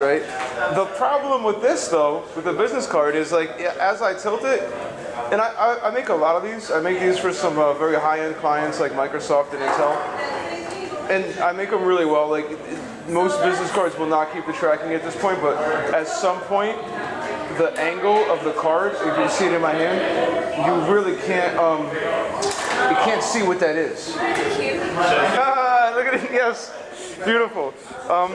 right? The problem with this though, with the business card, is like as I tilt it, and I, I, I make a lot of these. I make these for some uh, very high-end clients like Microsoft and Intel, and I make them really well. Like most business cards will not keep the tracking at this point, but at some point, the angle of the card, if you see it in my hand, you really can't um, you can't see what that is. Ah, look at it. Yes, beautiful. Um.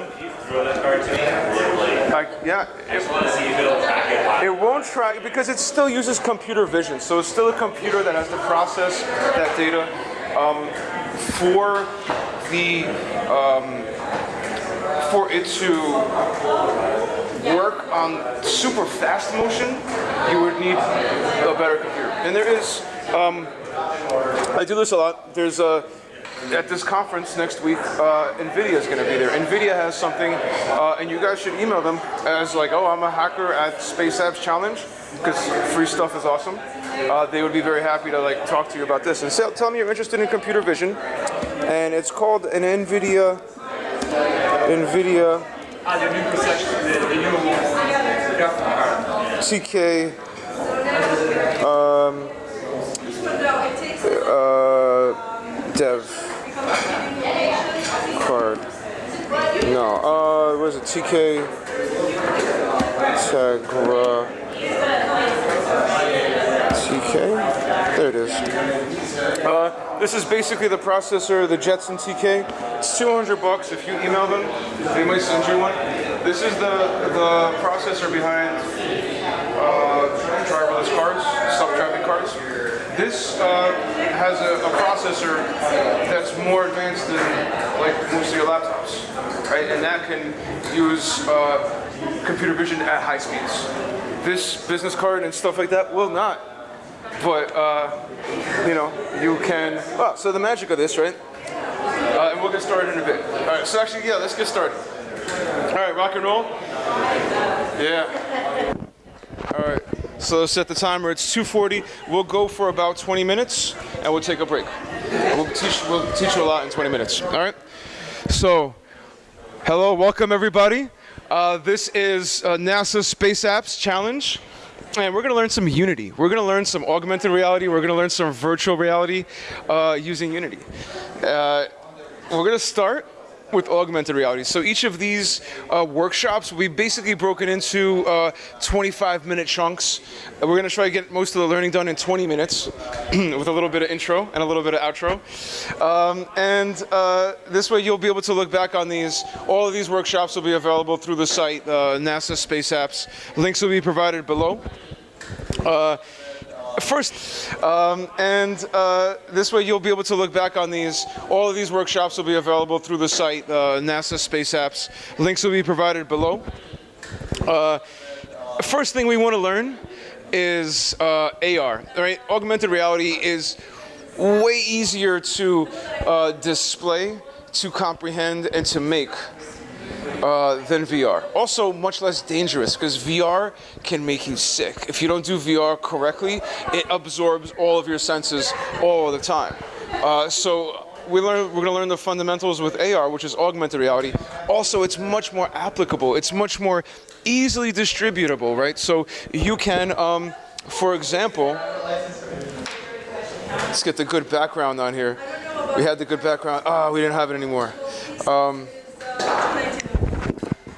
I, yeah, it. It won't track because it still uses computer vision. So it's still a computer that has to process that data. Um, for the um, for it to work on super fast motion, you would need a better computer. And there is, um, I do this a lot. There's a at this conference next week, uh, NVIDIA is going to be there. NVIDIA has something, uh, and you guys should email them as like, oh, I'm a hacker at Space Apps Challenge, because free stuff is awesome. Uh, they would be very happy to like talk to you about this. And so, tell me you're interested in computer vision, and it's called an NVIDIA, NVIDIA Ah, the new concession, the, the new graphic card. TK um, uh, dev card. No, uh, was it? TK Tegra TK. There it is. Uh, this is basically the processor, the Jetson TK. It's 200 bucks if you email them. They might send you one. This is the the processor behind uh, driverless cars, self-driving cars. This uh, has a, a processor that's more advanced than like most of your laptops, right? And that can use uh, computer vision at high speeds. This business card and stuff like that will not. But uh, you know, you can. Oh, so the magic of this, right? Uh, and we'll get started in a bit. All right. So actually, yeah, let's get started. All right, rock and roll. Yeah. All right. So let's set the timer. It's 2:40. We'll go for about 20 minutes, and we'll take a break. We'll teach. We'll teach you a lot in 20 minutes. All right. So, hello, welcome everybody. Uh, this is uh, NASA Space Apps Challenge. And we're going to learn some Unity. We're going to learn some augmented reality. We're going to learn some virtual reality uh, using Unity. Uh, we're going to start with augmented reality. So each of these uh, workshops will be basically broken into uh, 25 minute chunks. We're going to try to get most of the learning done in 20 minutes with a little bit of intro and a little bit of outro. Um, and uh, this way you'll be able to look back on these. All of these workshops will be available through the site, uh, NASA Space Apps. Links will be provided below. Uh, First, um, and uh, this way you'll be able to look back on these. All of these workshops will be available through the site, uh, NASA Space Apps. Links will be provided below. Uh, first thing we want to learn is uh, AR. Right, augmented reality is way easier to uh, display, to comprehend, and to make uh, than VR. Also, much less dangerous because VR can make you sick. If you don't do VR correctly, it absorbs all of your senses all the time. Uh, so we learn, we're going to learn the fundamentals with AR, which is augmented reality. Also, it's much more applicable. It's much more easily distributable, right? So you can, um, for example, let's get the good background on here. We had the good background. Ah, we didn't have it anymore. Um,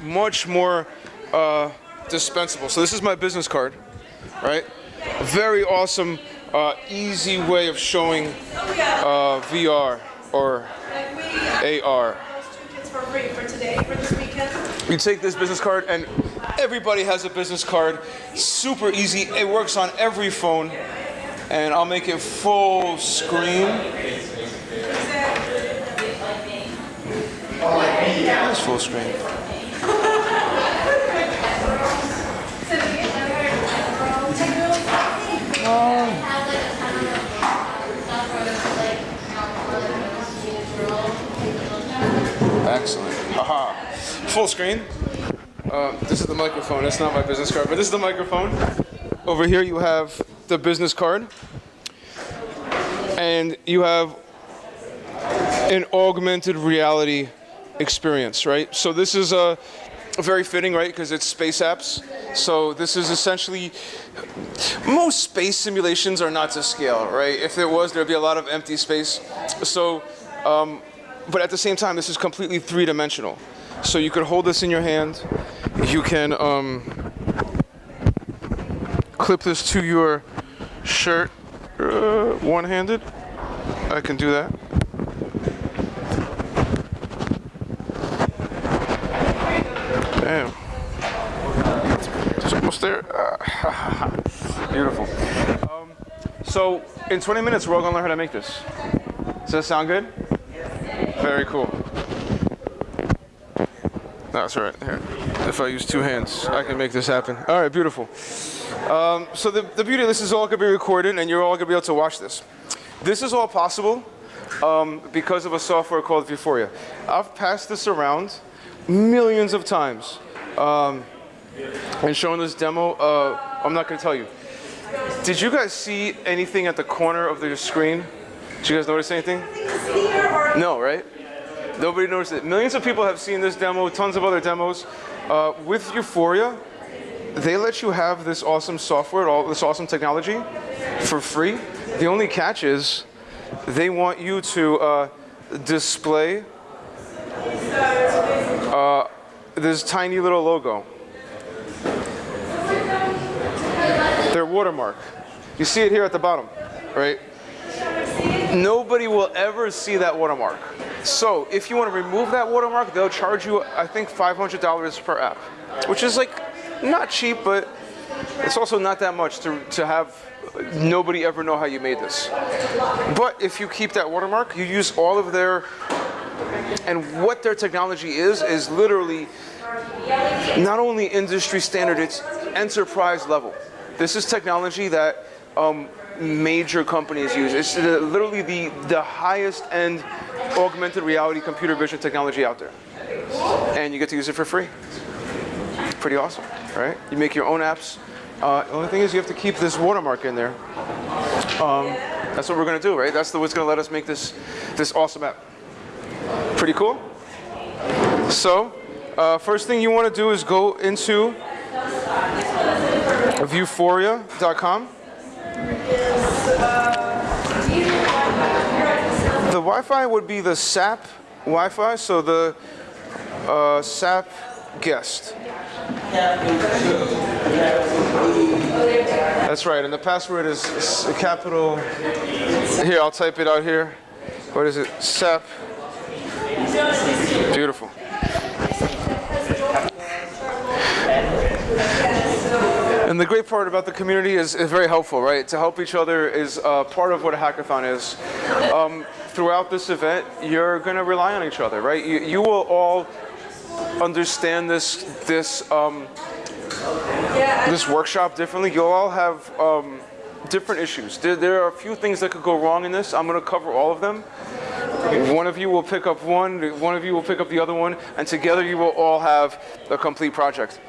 much more uh, dispensable. So this is my business card, right? Very awesome, uh, easy way of showing uh, VR or AR. You take this business card and everybody has a business card. Super easy. It works on every phone. And I'll make it full screen. That's full screen. Excellent. Haha. Full screen. Uh, this is the microphone. That's not my business card, but this is the microphone. Over here you have the business card. And you have an augmented reality experience, right? So this is a very fitting, right? Because it's space apps. So this is essentially most space simulations are not to scale, right? If it was, there'd be a lot of empty space. So, um, but at the same time, this is completely three-dimensional. So you could hold this in your hand. You can um, clip this to your shirt uh, one-handed. I can do that. Damn. It's almost there. Beautiful. Um, so in 20 minutes, we're all gonna learn how to make this. Does that sound good? Very cool. That's right. Here. If I use two hands, I can make this happen. All right, beautiful. Um, so the, the beauty of this is all gonna be recorded and you're all gonna be able to watch this. This is all possible um, because of a software called Vuforia. I've passed this around millions of times um, and showing this demo. Uh, I'm not gonna tell you. Did you guys see anything at the corner of the screen? Did you guys notice anything? No, right? Nobody noticed it. Millions of people have seen this demo, tons of other demos. Uh, with Vuforia, they let you have this awesome software, all this awesome technology for free. The only catch is they want you to uh, display uh, this tiny little logo. Their watermark. You see it here at the bottom, right? Nobody will ever see that watermark. So if you want to remove that watermark, they'll charge you, I think, $500 per app, which is like not cheap, but it's also not that much to, to have nobody ever know how you made this. But if you keep that watermark, you use all of their, and what their technology is, is literally not only industry standard, it's enterprise level. This is technology that um, major companies use. It's literally the, the highest end augmented reality computer vision technology out there. And you get to use it for free. Pretty awesome, right? You make your own apps. Uh, the only thing is you have to keep this watermark in there. Um, that's what we're gonna do, right? That's the, what's gonna let us make this, this awesome app. Pretty cool? So, uh, first thing you wanna do is go into vuforia.com. The Wi-Fi would be the SAP Wi-Fi, so the uh, SAP guest. That's right, and the password is capital. Here, I'll type it out here. What is it? SAP. Beautiful. And the great part about the community is, is very helpful, right? To help each other is uh, part of what a hackathon is. Um, throughout this event, you're going to rely on each other, right? You, you will all understand this this um, this workshop differently. You'll all have um, different issues. There, there are a few things that could go wrong in this. I'm going to cover all of them. One of you will pick up one, one of you will pick up the other one, and together you will all have a complete project.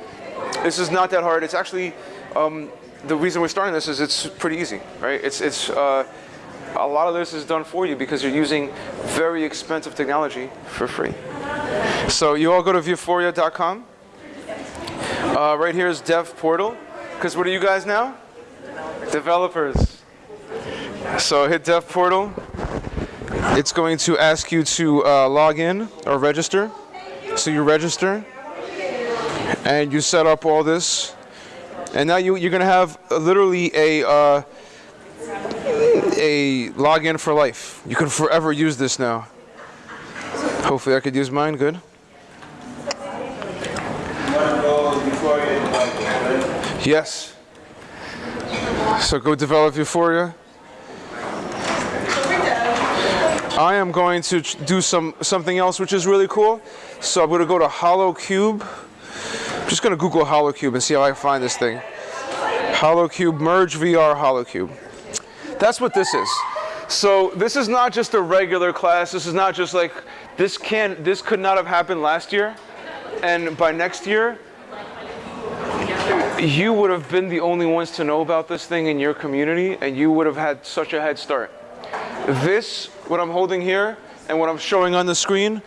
This is not that hard. It's actually um, the reason we're starting this is it's pretty easy, right? It's it's uh, a lot of this is done for you because you're using very expensive technology for free. So you all go to vuforia.com. Uh, right here is Dev Portal. Because what are you guys now? Developers. So hit Dev Portal. It's going to ask you to uh, log in or register. So you register and you set up all this. And now you, you're going to have literally a, uh, a login for life. You can forever use this now. Hopefully I could use mine, good. Yes. So go develop Vuforia. I am going to do some something else which is really cool. So I'm going to go to HoloCube. I'm just going to Google HoloCube and see how I find this thing. HoloCube merge VR HoloCube. That's what this is. So this is not just a regular class. This is not just like this can this could not have happened last year, and by next year, you would have been the only ones to know about this thing in your community, and you would have had such a head start. This, what I'm holding here, and what I'm showing on the screen,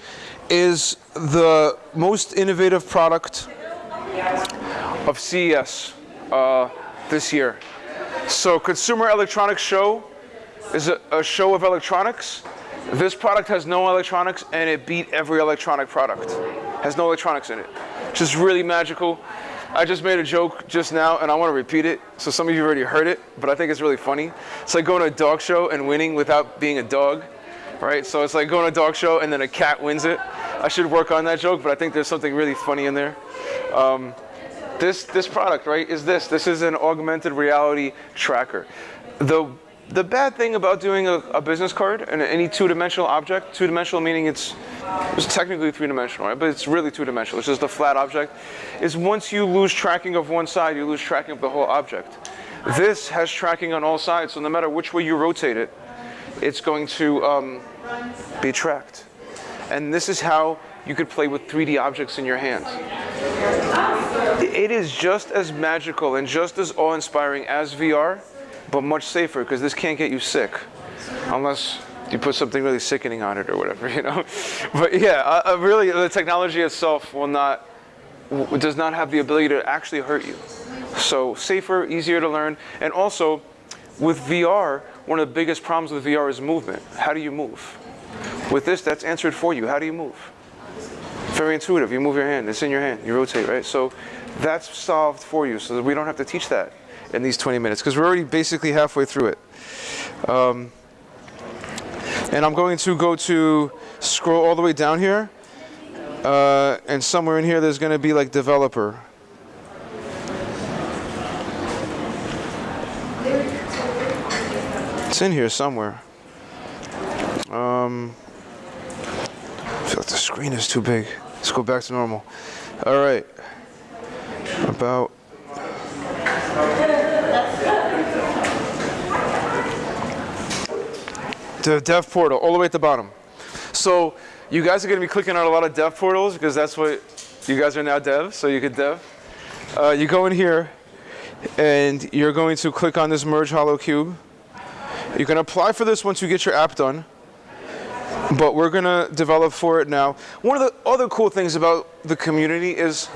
is the most innovative product of CES uh, this year. So Consumer Electronics Show is a, a show of electronics. This product has no electronics and it beat every electronic product. Has no electronics in it. Just really magical. I just made a joke just now and I want to repeat it. So some of you already heard it, but I think it's really funny. It's like going to a dog show and winning without being a dog, right? So it's like going to a dog show and then a cat wins it. I should work on that joke, but I think there's something really funny in there. Um, this this product, right, is this. This is an augmented reality tracker. The the bad thing about doing a, a business card and any two-dimensional object, two-dimensional meaning it's it's technically three-dimensional, right? But it's really two-dimensional. It's just a flat object. Is once you lose tracking of one side, you lose tracking of the whole object. This has tracking on all sides, so no matter which way you rotate it, it's going to um, be tracked. And this is how you could play with 3D objects in your hands. It is just as magical and just as awe-inspiring as VR, but much safer because this can't get you sick unless you put something really sickening on it or whatever, you know. But yeah, uh, uh, really, the technology itself will not does not have the ability to actually hurt you. So safer, easier to learn, and also with VR, one of the biggest problems with VR is movement. How do you move? With this, that's answered for you. How do you move? Very intuitive. You move your hand. It's in your hand. You rotate, right? So that's solved for you, so that we don't have to teach that in these 20 minutes because we're already basically halfway through it. Um, and I'm going to go to scroll all the way down here. Uh, and somewhere in here, there's going to be like developer. It's in here somewhere. Um, I feel like the screen is too big. Let's go back to normal. All right. About. The dev portal, all the way at the bottom. So you guys are going to be clicking on a lot of dev portals because that's what you guys are now dev, so you could dev. Uh, you go in here and you're going to click on this merge HoloCube. You can apply for this once you get your app done, but we're going to develop for it now. One of the other cool things about the community is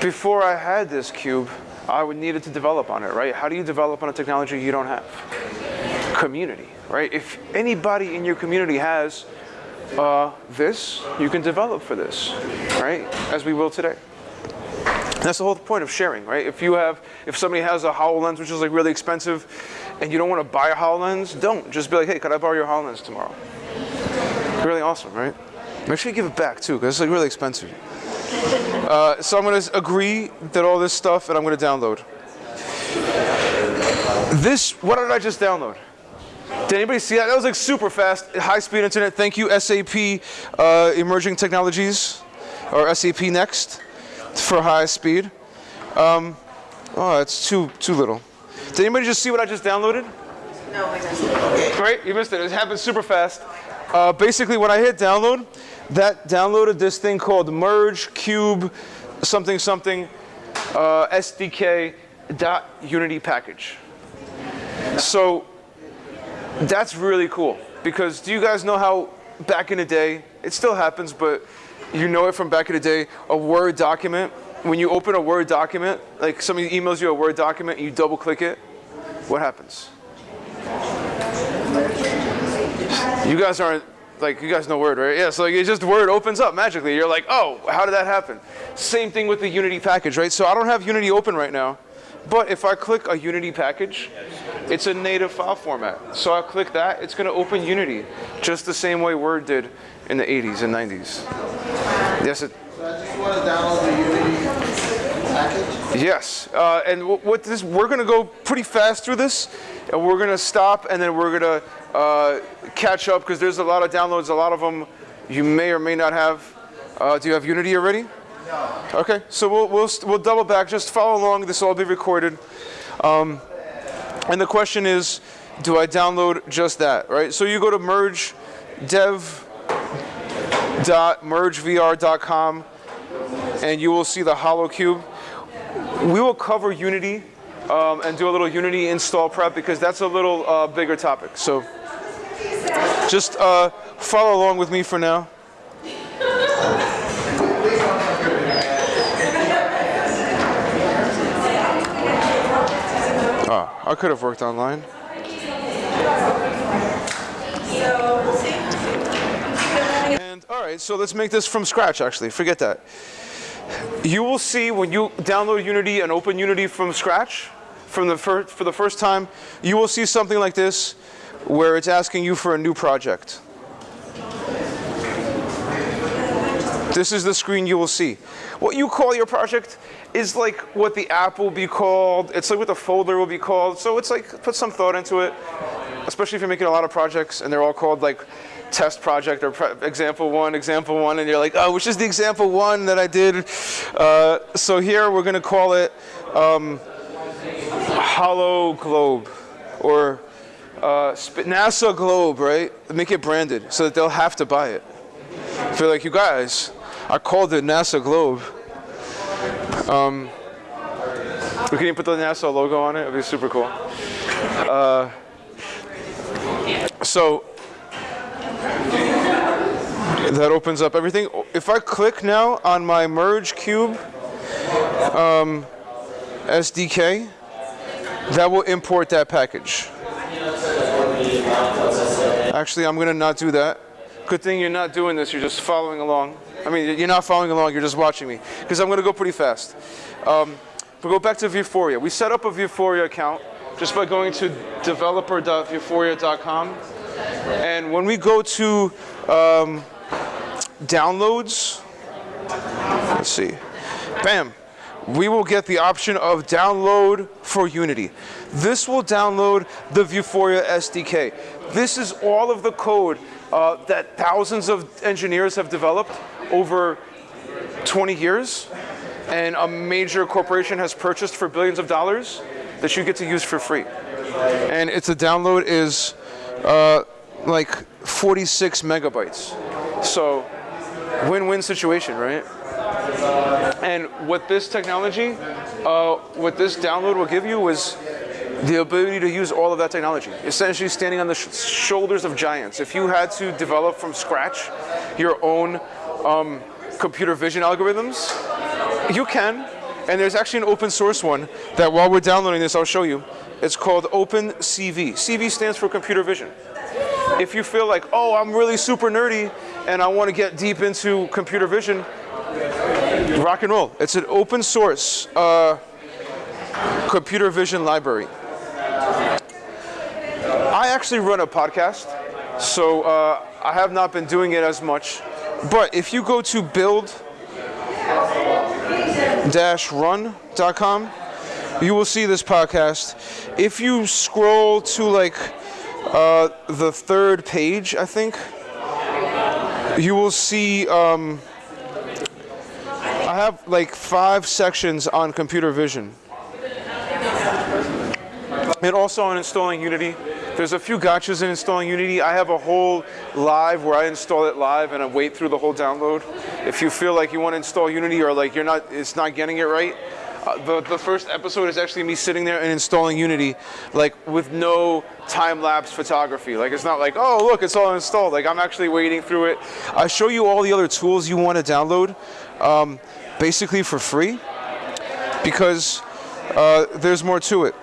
before I had this cube, I would needed to develop on it, right? How do you develop on a technology you don't have? Community, right? If anybody in your community has uh, this, you can develop for this, right? As we will today. That's the whole point of sharing, right? If you have, if somebody has a HoloLens which is like really expensive, and you don't want to buy a HoloLens, don't. Just be like, hey, could I borrow your HoloLens tomorrow? Really awesome, right? Make sure you give it back too, because it's like really expensive. Uh, so I'm going to agree that all this stuff, and I'm going to download. This, what did I just download? Did anybody see that? That was like super fast, high-speed internet. Thank you, SAP uh, Emerging Technologies, or SAP Next, for high speed. Um, oh, it's too too little. Did anybody just see what I just downloaded? No, I missed it. Great, you missed it. It happened super fast. Uh, basically, when I hit download, that downloaded this thing called Merge Cube something something uh, SDK dot Unity package. So that's really cool because do you guys know how back in the day, it still happens, but you know it from back in the day, a Word document, when you open a Word document, like somebody emails you a Word document and you double click it, what happens? You guys aren't like you guys know Word, right? Yeah, so like it just Word opens up magically. You're like, oh, how did that happen? Same thing with the Unity package, right? So I don't have Unity open right now, but if I click a Unity package, it's a native file format. So I click that, it's going to open Unity, just the same way Word did in the 80s and 90s. Yes, it, So I just want to download the Unity package. Yes, uh, and what this, we're going to go pretty fast through this, and we're going to stop, and then we're going to uh, catch up because there's a lot of downloads. A lot of them you may or may not have. Uh, do you have Unity already? No. Okay, so we'll we'll we'll double back. Just follow along. This will all be recorded. Um, and the question is, do I download just that? Right. So you go to merge dev dot mergevr.com and you will see the HoloCube. We will cover Unity um, and do a little Unity install prep because that's a little uh, bigger topic. So just uh, follow along with me for now. Ah, I could have worked online. All right, so let's make this from scratch. Actually, forget that. You will see when you download Unity and open Unity from scratch, from the for the first time, you will see something like this, where it's asking you for a new project. This is the screen you will see. What you call your project is like what the app will be called. It's like what the folder will be called. So it's like put some thought into it, especially if you're making a lot of projects and they're all called like test project or example one, example one, and you're like, oh, which is the example one that I did? Uh, so here we're gonna call it um, Hollow Globe or uh, NASA Globe, right? Make it branded so that they'll have to buy it. Feel like you guys, I called it NASA Globe. Um, we can even put the NASA logo on it. It'd be super cool. Uh, so that opens up everything. If I click now on my merge cube um, SDK, that will import that package. Actually, I'm gonna not do that. Good thing you're not doing this, you're just following along. I mean, you're not following along, you're just watching me. Because I'm gonna go pretty fast. Um, but go back to Vuforia. We set up a Vuforia account just by going to developer.vuforia.com. And when we go to um, downloads, let's see, bam, we will get the option of download for Unity. This will download the Vuforia SDK. This is all of the code uh, that thousands of engineers have developed over 20 years, and a major corporation has purchased for billions of dollars that you get to use for free. And it's a download is uh, like 46 megabytes. So, win-win situation, right? And what this technology, uh, what this download will give you is the ability to use all of that technology. Essentially standing on the sh- shoulders of giants. If you had to develop from scratch your own um, computer vision algorithms, you can. And there's actually an open source one that while we're downloading this, I'll show you. It's called OpenCV. CV stands for computer vision. If you feel like, oh, I'm really super nerdy and I want to get deep into computer vision, rock and roll. It's an open source uh, computer vision library. I actually run a podcast, so uh, I have not been doing it as much. But if you go to build-run.com, you will see this podcast. If you scroll to like uh, the third page, I think, you will see. Um, I have like five sections on computer vision. And also on installing Unity. There's a few gotchas in installing Unity. I have a whole live where I install it live and I wait through the whole download. If you feel like you want to install Unity or like you're not, it's not getting it right, uh, the, the first episode is actually me sitting there and installing Unity, like with no time-lapse photography. Like it's not like, oh look, it's all installed. Like I'm actually wading through it. I show you all the other tools you want to download, um, basically for free, because uh, there's more to it.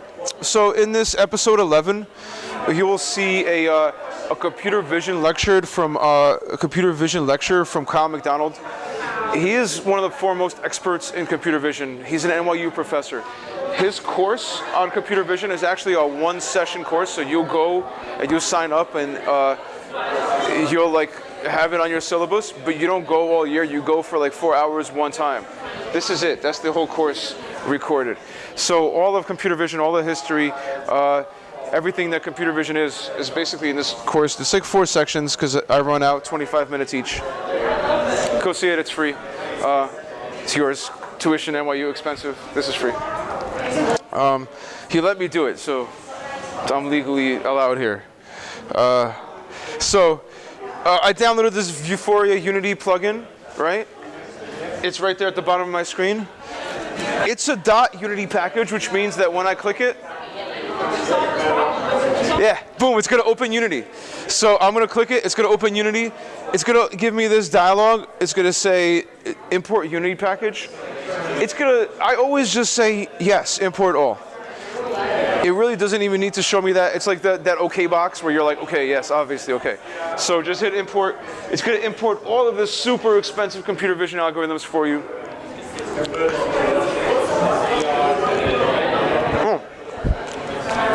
So in this episode 11, you will see a, uh, a computer vision lecture from uh, a computer vision lecture from Kyle McDonald. He is one of the foremost experts in computer vision. He's an NYU professor. His course on computer vision is actually a one session course, so you'll go and you'll sign up and uh, you'll like have it on your syllabus, but you don't go all year, you go for like four hours one time. This is it, that's the whole course recorded. So all of computer vision, all the history, uh, everything that computer vision is, is basically in this course. It's like four sections because I run out 25 minutes each. Go see it, it's free. Uh, it's yours. Tuition, NYU, expensive. This is free. Um, he let me do it, so I'm legally allowed here. Uh, so uh, I downloaded this Vuforia Unity plugin, right? It's right there at the bottom of my screen. It's a dot .unity package, which means that when I click it, yeah, boom, it's gonna open Unity. So I'm gonna click it, it's gonna open Unity. It's gonna give me this dialog. It's gonna say import Unity package. It's gonna, I always just say yes, import all. it really doesn't even need to show me that. It's like that, that OK box where you're like, okay, yes, obviously, okay. So just hit import. It's to import all of this super expensive computer vision algorithms for you.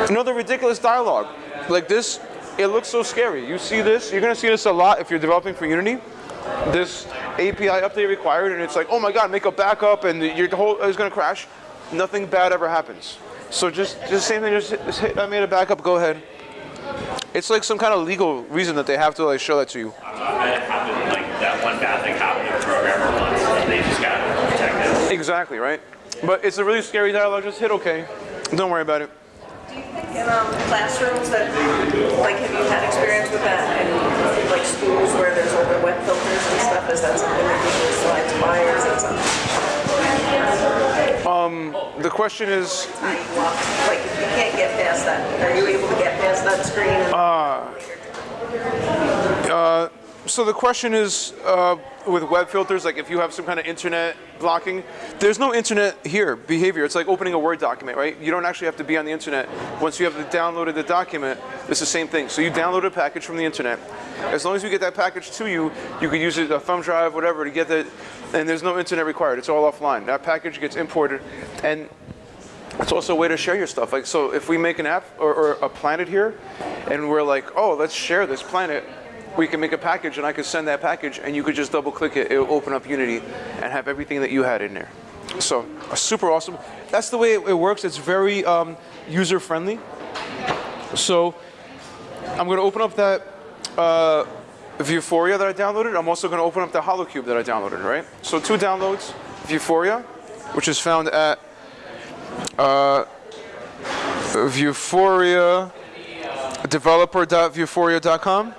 Another ridiculous dialogue. Like this, it looks so scary. You see this, you're going to see this a lot if you're developing for Unity. This API update required, and it's like, oh my god, make a backup, and your whole is going to crash. Nothing bad ever happens. So just, just same thing. Just, hit, just hit, I made a backup. Go ahead. It's like some kind of legal reason that they have to like show that to you. That happened, like that one bad thing happened to a programmer once, and they just got protected. Exactly right. But it's a really scary dialogue. Just hit OK. Don't worry about it. Do you think in um, classrooms that, like, have you had experience with that in like schools where there's older wet filters and stuff? Is that something that usually slides by, or is that something? Um, the question is, how you walk- Like, if you can't get past that, are you able to get past that screen? and- so the question is uh, with web filters, like if you have some kind of internet blocking, there's no internet here behavior. It's like opening a Word document, right? You don't actually have to be on the internet. Once you have downloaded the document, it's the same thing. So you download a package from the internet. As long as you get that package to you, you can use it a thumb drive, whatever, to get that. And there's no internet required. It's all offline. That package gets imported, and it's also a way to share your stuff. Like, so if we make an app or, or a planet here, and we're like, oh, let's share this planet, we can make a package, and I could send that package, and you could just double click it. It will open up Unity and have everything that you had in there. So, uh, super awesome. That's the way it, works. It's very um, user friendly. So, I'm going to open up that uh, Vuforia that I downloaded. I'm also going to open up the HoloCube that I downloaded, right? So, two downloads Vuforia, which is found at Vuforia developer.vuforia.com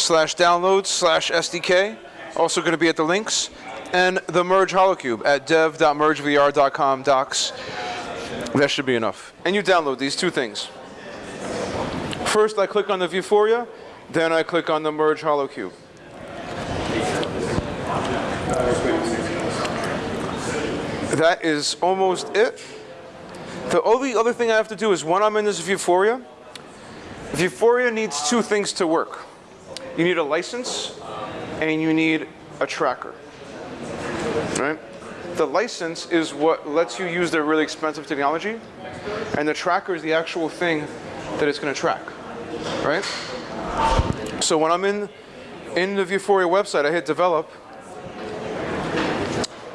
slash downloads slash SDK. Also going to be at the links. And the Merge Holocube at dev.mergevr.com docs. That should be enough. And you download these two things. First, I click on the Vuforia, then I click on the Merge Holocube. That is almost it. The only other thing I have to do is when I'm in this Vuforia, Vuforia needs two things to work. You need a license and you need a tracker. Right? The license is what lets you use their really expensive technology, and the tracker is the actual thing that it's going to track. Right? So when I'm in in the Vuforia website, I hit develop.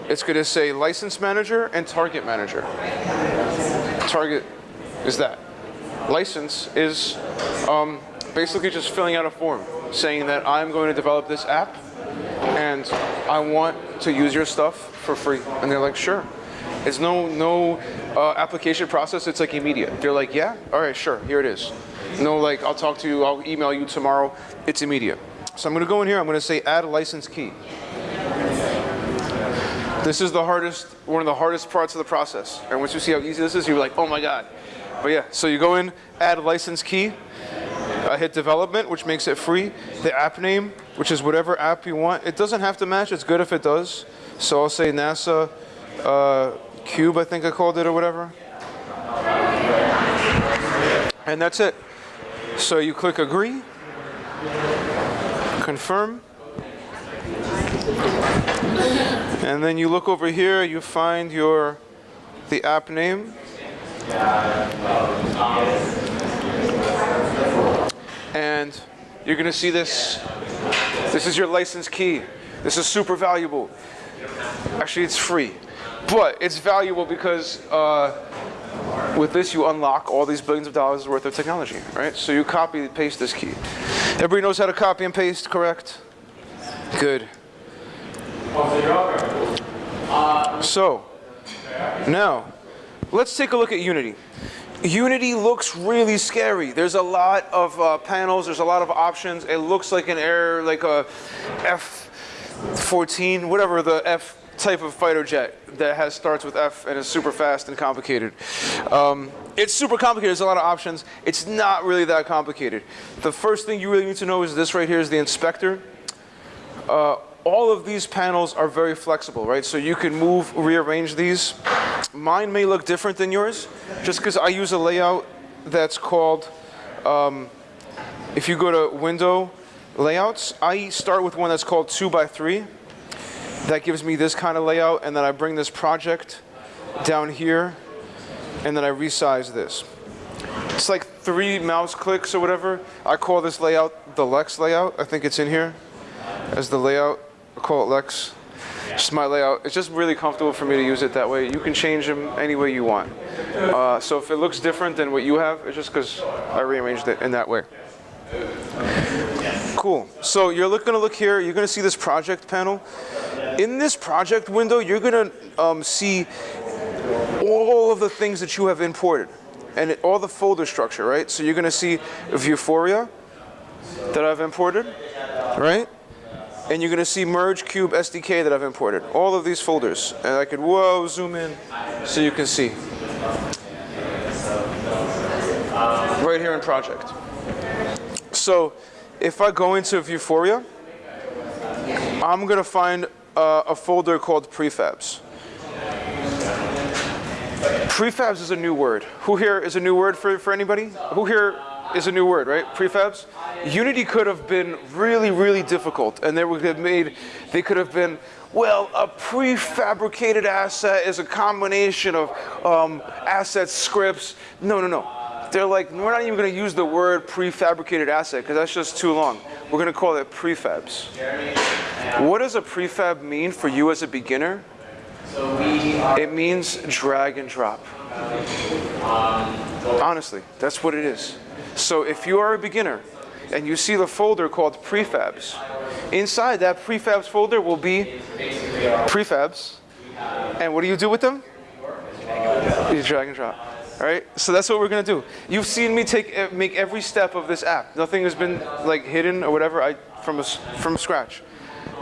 It's going to say license manager and target manager. Target is that. License is um, basically just filling out a form saying that I'm going to develop this app and I want to use your stuff for free. And they're like, sure. It's no no uh, application process. It's like immediate. They're like, yeah, all right, sure, here it is. No, like I'll talk to you. I'll email you tomorrow. It's immediate. So I'm going to go in here. I'm going to say add license key. This is the hardest, one of the hardest parts of the process. And once you see how easy this is, you're like, oh my god. But yeah, so you go in, add license key. I hit development, which makes it free. The app name, which is whatever app you want. It doesn't have to match. It's good if it does. So I'll say NASA uh, Cube, I think I called it or whatever. And that's it. So you click agree, confirm, and then you look over here, you find your the app name. And you're gonna see this. This is your license key. This is super valuable. Actually, it's free, but it's valuable because uh, with this you unlock all these billions of dollars worth of technology, right? So you copy and paste this key. Everybody knows how to copy and paste, correct? Good. So, now, let's take a look at Unity. Unity looks really scary. There's a lot of uh, panels, there's a lot of options. It looks like an air, like a F-14, whatever the F type of fighter jet that has starts with F and is super fast and complicated. Um, it's super complicated, there's a lot of options. It's not really that complicated. The first thing you really need to know is this right here is the inspector. Uh, all of these panels are very flexible, right? So you can move, rearrange these. Mine may look different than yours, just because I use a layout that's called, um, if you go to window layouts, I start with one that's called 2 by 3 That gives me this kind of layout, and then I bring this project down here, and then I resize this. It's like three mouse clicks or whatever. I call this layout the Lex layout. I think it's in here as the layout. I call it Lex. Just my layout. It's just really comfortable for me to use it that way. You can change them any way you want. Uh, so if it looks different than what you have, it's just because I rearranged it in that way. Cool. So you're look, gonna look here. You're gonna see this project panel. In this project window, you're gonna um, see all of the things that you have imported and it, all the folder structure, right? So you're gonna see Vuforia that I've imported, right? And you're gonna see Merge Cube SDK that I've imported. All of these folders. And I could, whoa, zoom in so you can see. Right here in project. So if I go into Vuforia, I'm gonna find uh, a folder called prefabs. Prefabs is a new word. Who here is a new word for, for anybody? Who here is a new word, right? Prefabs? Unity could have been really, really difficult, and they would have made, they could have been, well, a prefabricated asset is a combination of um, assets, scripts. No, no, no. They're like, we're not even going to use the word prefabricated asset because that's just too long. We're going to call it prefabs. What does a prefab mean for you as a beginner? It means drag and drop. Honestly, that's what it is. So if you are a beginner and you see the folder called prefabs, inside that prefabs folder will be prefabs. And what do you do with them? You drag and drop. All right, so that's what we're gonna do. You've seen me take eh, make every step of this app. Nothing has been like hidden or whatever. I from a, from scratch.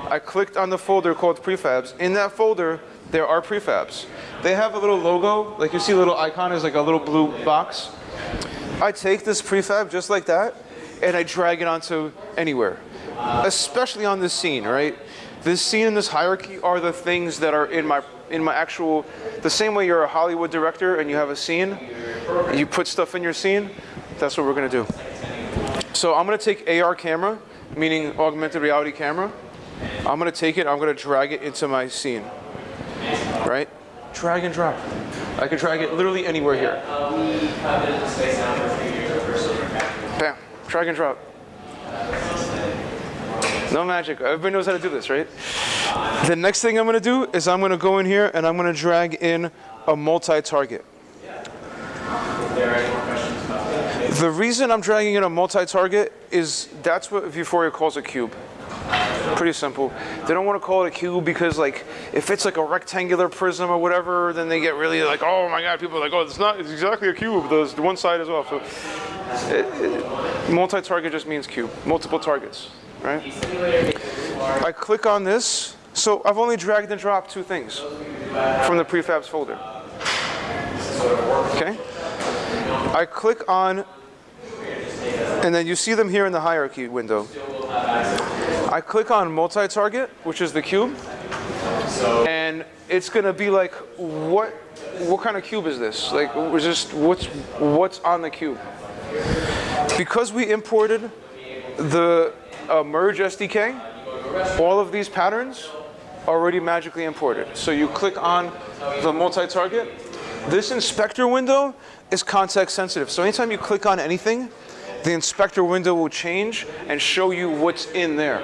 I clicked on the folder called prefabs. In that folder, there are prefabs. They have a little logo, like you see a little icon is like a little blue box. I take this prefab just like that, and I drag it onto anywhere, especially on this scene, right? This scene and this hierarchy are the things that are in my in my actual, the same way you're a Hollywood director and you have a scene, you put stuff in your scene, that's what we're gonna do. So I'm gonna take AR camera, meaning augmented reality camera. I'm gonna take it, I'm gonna drag it into my scene, right? Drag and drop. I can drag it literally anywhere here. Bam, drag and drop. No magic, everybody knows how to do this, right? The next thing I'm gonna do is I'm gonna go in here and I'm gonna drag in a multi-target. The reason I'm dragging in a multi-target is that's what Vuforia calls a cube. Pretty simple. They don't want to call it a cube because like if it's like a rectangular prism or whatever, then they get really like, oh my god, people are like, oh, it's not, it's exactly a cube. There's one side as well. So uh, uh, multi-target just means cube, multiple targets, right? I click on this. So I've only dragged and dropped two things from the prefabs folder. Okay? I click on, and then you see them here in the hierarchy window. I click on multi-target, which is the cube, and it's gonna be like, what, what kind of cube is this? Like, just what's what's on the cube? Because we imported the uh, merge SDK, all of these patterns already magically imported. So you click on the multi-target. This inspector window is context sensitive. So anytime you click on anything, the inspector window will change and show you what's in there.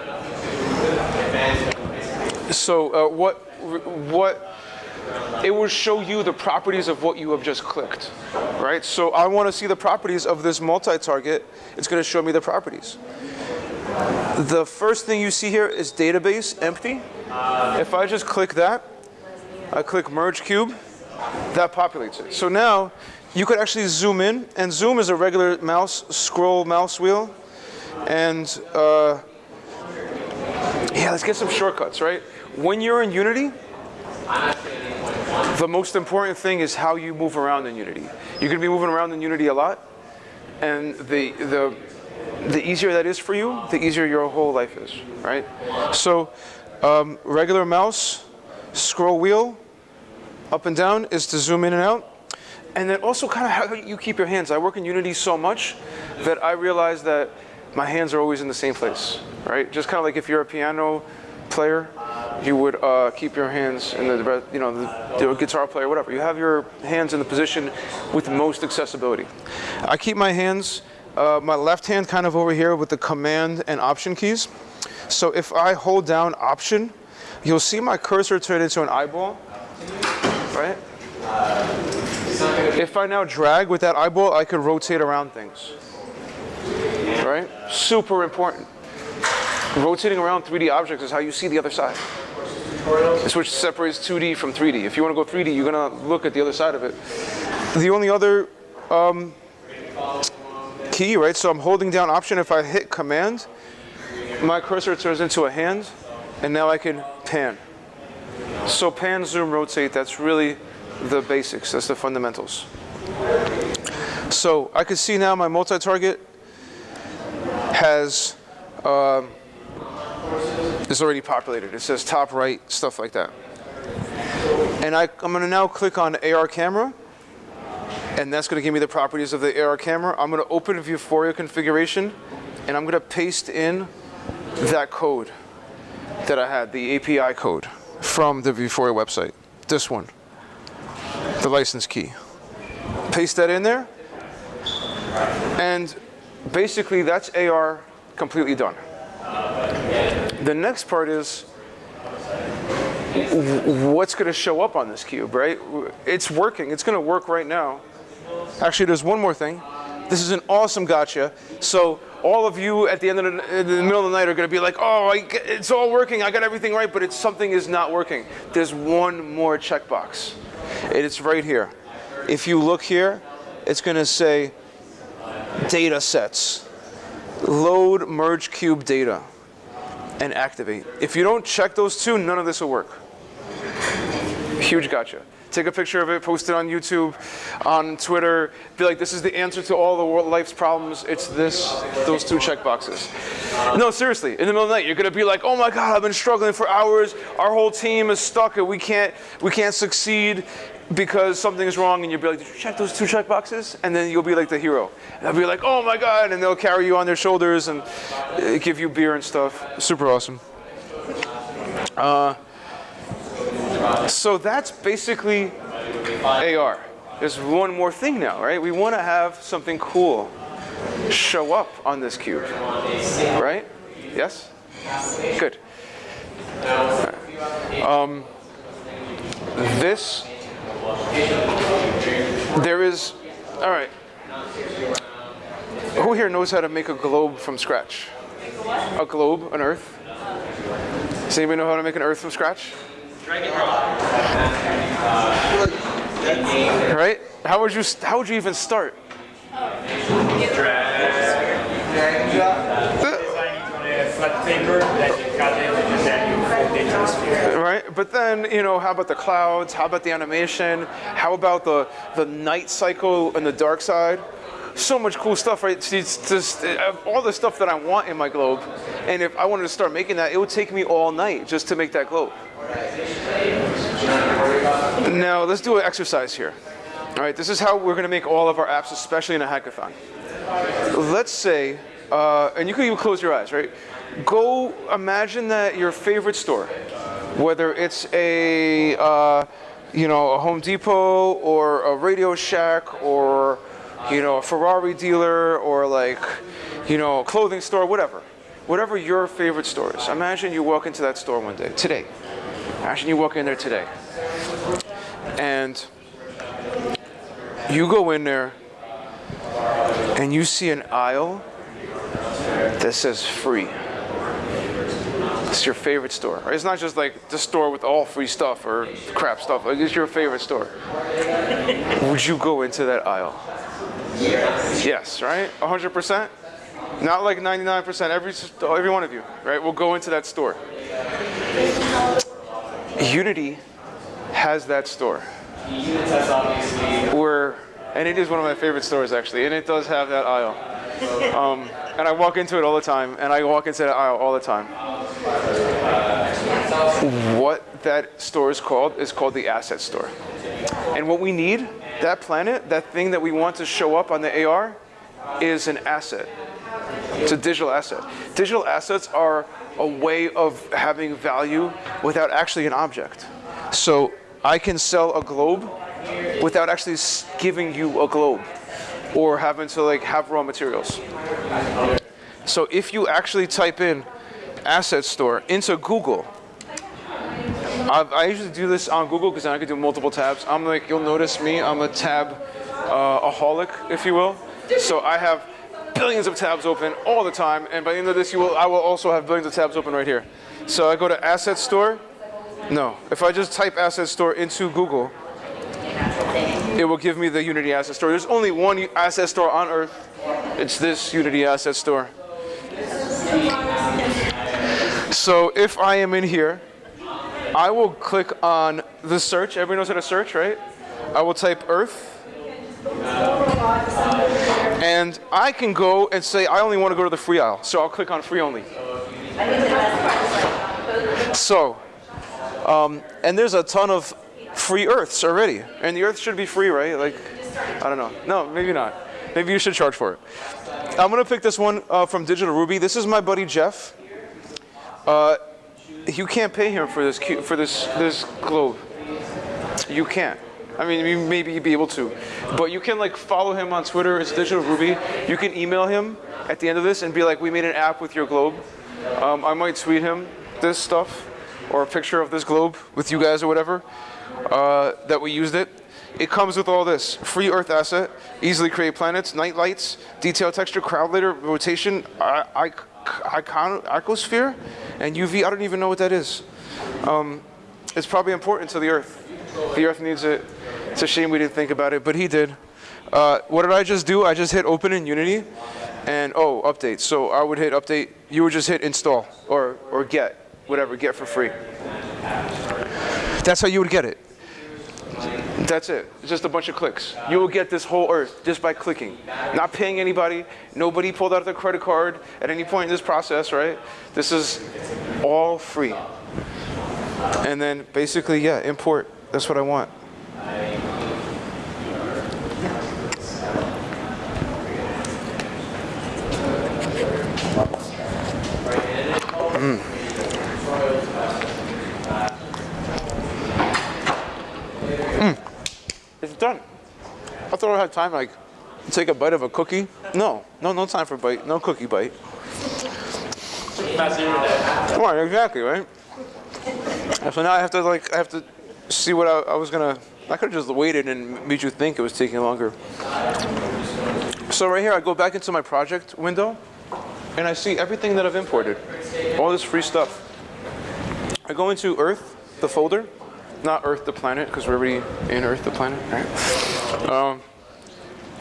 So uh, what, what, it will show you the properties of what you have just clicked, right? So I want to see the properties of this multi-target. It's going to show me the properties. The first thing you see here is database empty. If I just click that, I click merge cube, that populates it. So now you could actually zoom in, and zoom is a regular mouse scroll mouse wheel. And uh, yeah, let's get some shortcuts, right? When you're in Unity, the most important thing is how you move around in Unity. You're gonna be moving around in Unity a lot, and the the the easier that is for you, the easier your whole life is, right? So um, regular mouse, scroll wheel, up and down is to zoom in and out. And then also kind of how you keep your hands. I work in Unity so much that I realize that my hands are always in the same place, right? Just kind of like if you're a piano player, you would uh, keep your hands in the, you know, the, the guitar player, whatever. You have your hands in the position with most accessibility. I keep my hands, uh, my left hand kind of over here with the command and option keys. So if I hold down option, you'll see my cursor turn into an eyeball, right? If I now drag with that eyeball, I could rotate around things, right? Super important. Rotating around 3D objects is how you see the other side. It's which separates 2D from 3D. If you want to go 3D, you're going to look at the other side of it. The only other um, key, right? So I'm holding down option. If I hit command, my cursor turns into a hand, and now I can pan. So pan, zoom, rotate, that's really the basics. That's the fundamentals. So I can see now my multi-target has um, is already populated. It says top right, stuff like that. And I, I'm going to now click on AR camera, and that's going to give me the properties of the AR camera. I'm going to open Vuforia configuration, and I'm going to paste in that code that I had, the API code from the Vuforia website. This one, the license key. Paste that in there, and basically that's AR completely done. The next part is what's going to show up on this cube, right? It's working. It's going to work right now. Actually, there's one more thing. This is an awesome gotcha. So all of you at the end of the, the middle of the night are going to be like, oh, it's all working. I got everything right, but it's something is not working. There's one more checkbox. And It's right here. If you look here, it's going to say data sets. Load merge cube data and activate. If you don't check those two, none of this will work. Huge gotcha. Take a picture of it, post it on YouTube, on Twitter. Be like, this is the answer to all the world life's problems. It's this, those two check boxes. No, seriously, in the middle of the night, you're gonna be like, oh my God, I've been struggling for hours. Our whole team is stuck and we can't, we can't succeed because something is wrong and you'll be like, did you check those two check boxes? And then you'll be like the hero. And they'll be like, oh my God, and they'll carry you on their shoulders and uh, give you beer and stuff. Super awesome. Uh, so that's basically AR. There's one more thing now, right? We want to have something cool show up on this cube, right? Yes? Good. Um, this, there is, all right. Who here knows how to make a globe from scratch? A globe, an earth? Does anybody know how to make an earth from scratch? Right? How would you how would you even start? Right, but then you know, how about the clouds? How about the animation? How about the the night cycle and the dark side? so much cool stuff, right? It's just uh, all the stuff that I want in my globe. And if I wanted to start making that, it would take me all night just to make that globe. Now, let's do an exercise here. All right, this is how we're going to make all of our apps, especially in a hackathon. Let's say, uh, and you can even close your eyes, right? Go imagine that your favorite store, whether it's a, uh, you know, a Home Depot or a Radio Shack or you know, a Ferrari dealer or like, you know, a clothing store, whatever. Whatever your favorite store is. Imagine you walk into that store one day, today. Imagine you walk in there today. And you go in there and you see an aisle that says free. It's your favorite store. It's not just like the store with all free stuff or crap stuff. Like it's your favorite store. Would you go into that aisle? Yes. Yes, right? 100%? Not like 99%, every, every one of you, right? Will go into that store. Unity has that store. Where, and it is one of my favorite stores actually, and it does have that aisle. Um, and I walk into it all the time, and I walk into that aisle all the time. What that store is called is called the asset store. And what we need that planet, that thing that we want to show up on the AR, is an asset. It's a digital asset. Digital assets are a way of having value without actually an object. So I can sell a globe without actually giving you a globe or having to like have raw materials. So if you actually type in asset store into Google, I, I usually do this on Google because I can do multiple tabs. I'm like, you'll notice me, I'm a tab uh, aholic, if you will. So I have billions of tabs open all the time, and by the end of this, you will, I will also have billions of tabs open right here. So I go to asset store. No, if I just type asset store into Google, it will give me the Unity asset store. There's only one asset store on Earth. It's this Unity asset store. So if I am in here, I will click on the search. Everybody knows how to search, right? I will type Earth. And I can go and say, I only want to go to the free aisle. So I'll click on free only. So, um, and there's a ton of free Earths already. And the Earth should be free, right? Like, I don't know. No, maybe not. Maybe you should charge for it. I'm going to pick this one uh, from Digital Ruby. This is my buddy Jeff. Uh, you can't pay him for this for this this globe. You can't. I mean, maybe you'd be able to, but you can like follow him on Twitter. It's Digital Ruby. You can email him at the end of this and be like, "We made an app with your globe." Um, I might tweet him this stuff or a picture of this globe with you guys or whatever uh, that we used it. It comes with all this free Earth asset, easily create planets, night lights, detail texture, cloud layer, rotation, I, icon, icosphere, and UV. I don't even know what that is. Um, it's probably important to the Earth. The Earth needs it. It's a shame we didn't think about it, but he did. Uh, what did I just do? I just hit open in Unity, and oh, update. So I would hit update. You would just hit install or or get whatever, get for free. That's how you would get it. That's it. It's just a bunch of clicks. You will get this whole earth just by clicking. Not paying anybody. Nobody pulled out their credit card at any point in this process, right? This is all free. And then basically, yeah, import. That's what I want. Mm. Mm. It's done. I thought I had time, like, take a bite of a cookie. No, no, no time for bite. No cookie bite. Come on, exactly, right? So now I have to, like, I have to see what I, I was gonna. I could have just waited and made you think it was taking longer. So right here, I go back into my project window, and I see everything that I've imported, all this free stuff. I go into Earth, the folder, not Earth the planet, because we're already in Earth the planet, right? Um,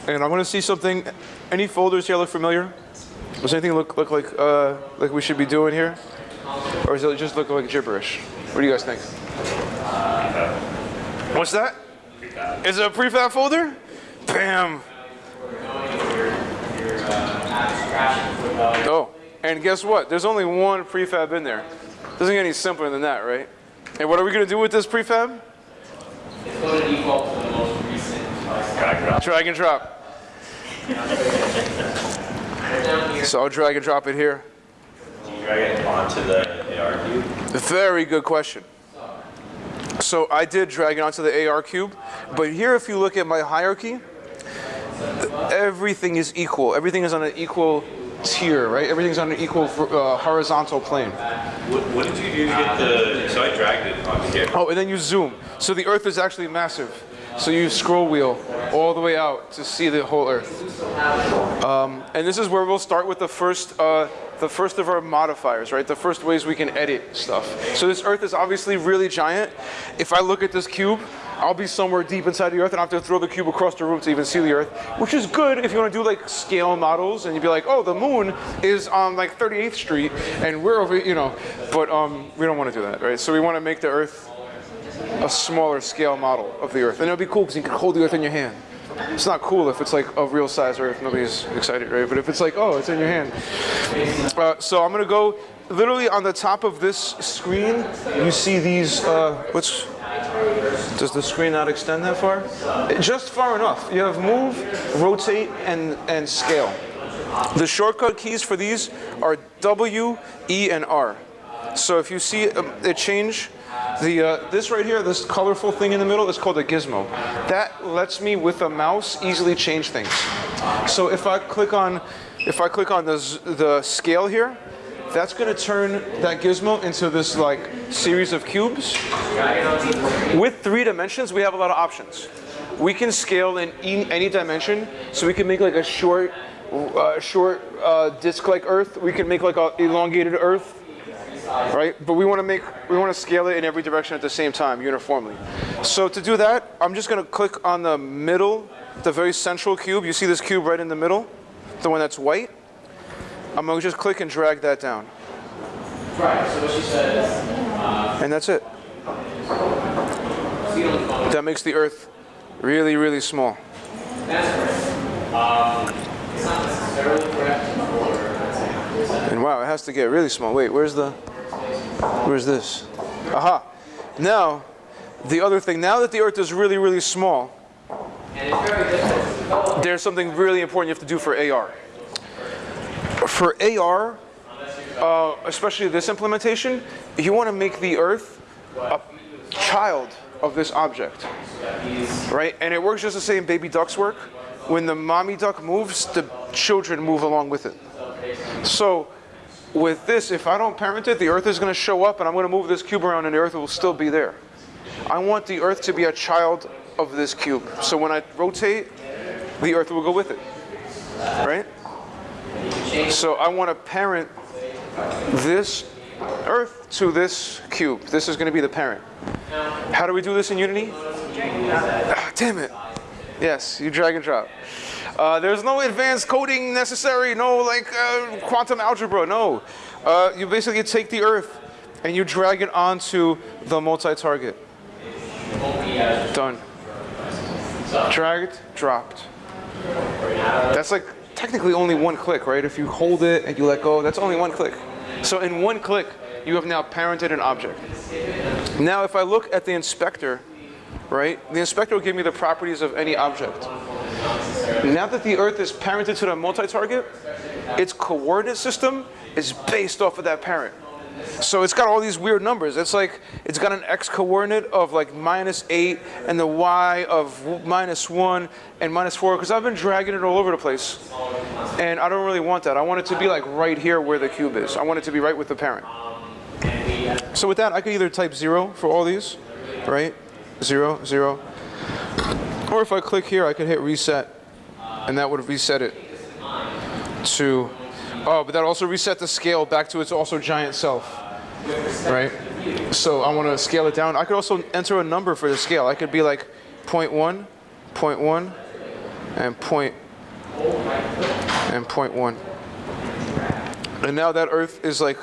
and I'm gonna see something. Any folders here look familiar? Does anything look look like uh, like we should be doing here, or does it just look like gibberish? What do you guys think? What's that? Is it a prefab folder? Bam. Oh, and guess what? There's only one prefab in there. Doesn't get any simpler than that, right? And what are we gonna do with this prefab? Drag and drop. So I'll drag and drop it here. Drag it onto the AR cube. Very good question. So I did drag it onto the AR cube, but here if you look at my hierarchy, everything is equal. Everything is on an equal tier, right? Everything's on an equal uh, horizontal plane. What, what did you do to get the? So I dragged it onto here. Oh, and then you zoom. So the Earth is actually massive. So you scroll wheel all the way out to see the whole Earth. Um, and this is where we'll start with the first, uh, the first of our modifiers, right? The first ways we can edit stuff. So this Earth is obviously really giant. If I look at this cube, I'll be somewhere deep inside the Earth, and I have to throw the cube across the room to even see the Earth, which is good if you want to do like scale models, and you'd be like, oh, the Moon is on like 38th Street, and we're over, you know. But um, we don't want to do that, right? So we want to make the Earth a smaller scale model of the Earth. And it'll be cool because you can hold the Earth in your hand. It's not cool if it's like a real size Earth. Nobody's excited, right? But if it's like, oh, it's in your hand. Uh, so I'm gonna go literally on the top of this screen. You see these. Uh, what's Does the screen not extend that far? Just far enough. You have move, rotate, and, and scale. The shortcut keys for these are W, E, and R. So if you see um, it change, the uh, this right here, this colorful thing in the middle is called a gizmo. That lets me with a mouse easily change things. So if I click on, if I click on the the scale here, that's going to turn that gizmo into this like series of cubes. With three dimensions, we have a lot of options. We can scale in any dimension, so we can make like a short, uh, short uh, disc-like Earth. We can make like a elongated Earth, right? But we want to make, we want to scale it in every direction at the same time, uniformly. So to do that, I'm just going to click on the middle, the very central cube. You see this cube right in the middle, the one that's white. I'm going to just click and drag that down. Right, so what she said uh, And that's it. That makes the Earth really, really small. And wow, it has to get really small. Wait, where's the, where's this? Aha. Now, the other thing, now that the Earth is really, really small, there's something really important you have to do for AR. For AR, uh, especially this implementation, you want to make the Earth a child of this object, right? And it works just the same baby ducks work. When the mommy duck moves, the children move along with it. So with this, if I don't parent it, the Earth is going to show up and I'm going to move this cube around and the Earth will still be there. I want the Earth to be a child of this cube. So when I rotate, the Earth will go with it, right? So I want to parent this Earth to this cube. This is going to be the parent. How do we do this in Unity? Ah, damn it. Yes, you drag and drop. Uh, there's no advanced coding necessary, no like uh, quantum algebra, no. Uh, you basically take the Earth and you drag it onto the multi-target. Done. Dragged, dropped. That's like technically only one click, right? If you hold it and you let go, that's only one click. So in one click, you have now parented an object. Now if I look at the inspector, right? The inspector will give me the properties of any object. Now that the Earth is parented to the multi-target, its coordinate system is based off of that parent. So it's got all these weird numbers. It's like it's got an x coordinate of like minus 8 and the y of minus 1 and minus 4 because I've been dragging it all over the place. And I don't really want that. I want it to be like right here where the cube is. I want it to be right with the parent. So with that, I could either type 0 for all these, right? 0, 0. Or if I click here, I could hit reset and that would reset it to oh but that also reset the scale back to its also giant self right? So i want to scale it down. I could also enter a number for the scale. I could be like 0.1 0.1 and point and 0.1 and now that earth is like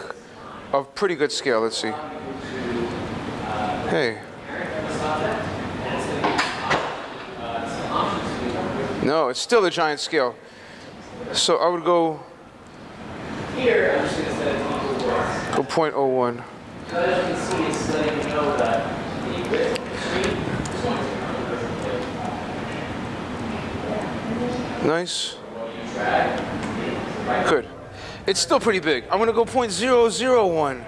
a pretty good scale let's see. Hey no it's still a giant scale so I would go. Here, oh go 0.01. Nice. Good. It's still pretty big. I'm gonna go 0.001.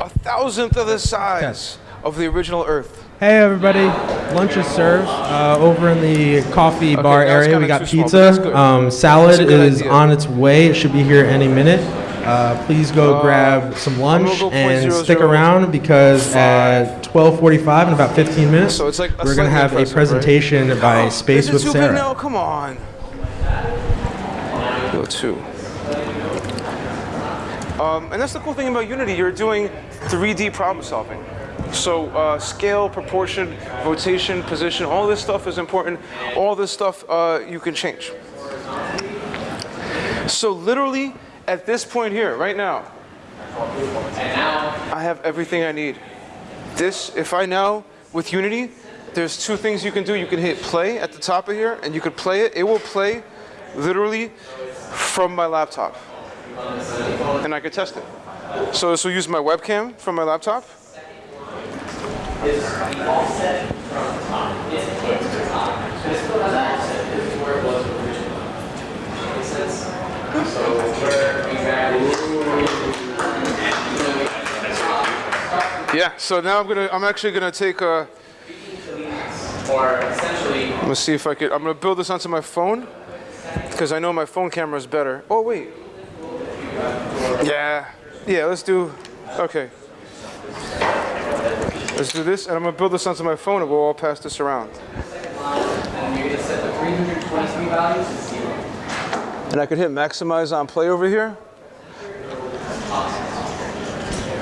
A thousandth of the size of the original Earth. Hey everybody, lunch is served uh, over in the coffee bar area. We got small, pizza. Um, salad is idea. on its way. It should be here any minute. Uh, please go grab some lunch go and 0.00 stick around because at 12:45 in about 15 minutes, So it's like we're gonna have a impressive, right? presentation by Space Is it with Sarah. now? Come on. Go two. Um, and that's the cool thing about Unity. You're doing 3D problem solving. So uh, scale, proportion, rotation, position, all this stuff is important. All this stuff uh, you can change. So literally, at this point here, right now, I have everything I need. This, if I now, with Unity, there's two things you can do. You can hit play at the top of here, and you could play it. It will play literally from my laptop. And I could test it. So this will use my webcam from my laptop. Yeah, so now I'm gonna, I'm actually gonna take a, or essentially gonna see if I could, I'm gonna build this onto my phone, because I know my phone camera is better. Oh, wait. Yeah, yeah, let's do, okay. Let's do this, and I'm gonna build this onto my phone, and we'll all pass this around. and you're gonna set the 323 values to zero. And I could hit maximize on play over here.